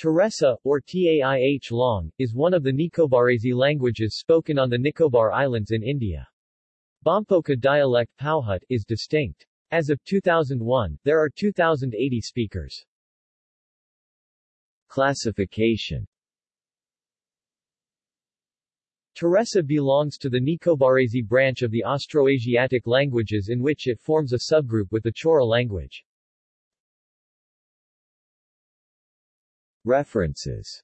Teressa, or Taih Long, is one of the Nicobarese languages spoken on the Nicobar Islands in India. Bompoka dialect Pauhut is distinct. As of 2001, there are 2,080 speakers. Classification Teressa belongs to the Nicobarese branch of the Austroasiatic languages in which it forms a subgroup with the Chowra language. References